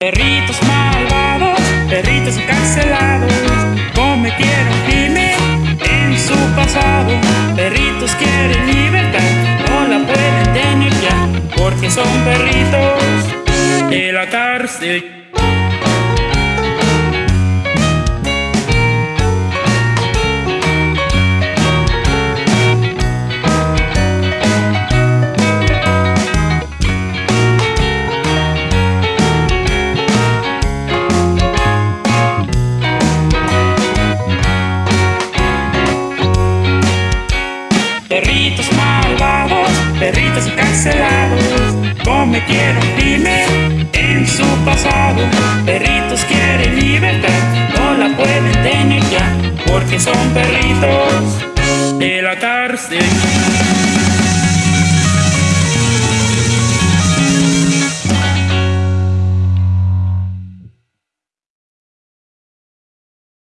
Perritos malvados, perritos encarcelados, cometieron crimen en su pasado. Perritos quieren libertad, no la pueden tener ya, porque son perritos de la cárcel. Perritos malvados, perritos encarcelados, cometieron crimen en su pasado. Perritos quieren libertad, no la pueden tener ya, porque son perritos de la cárcel.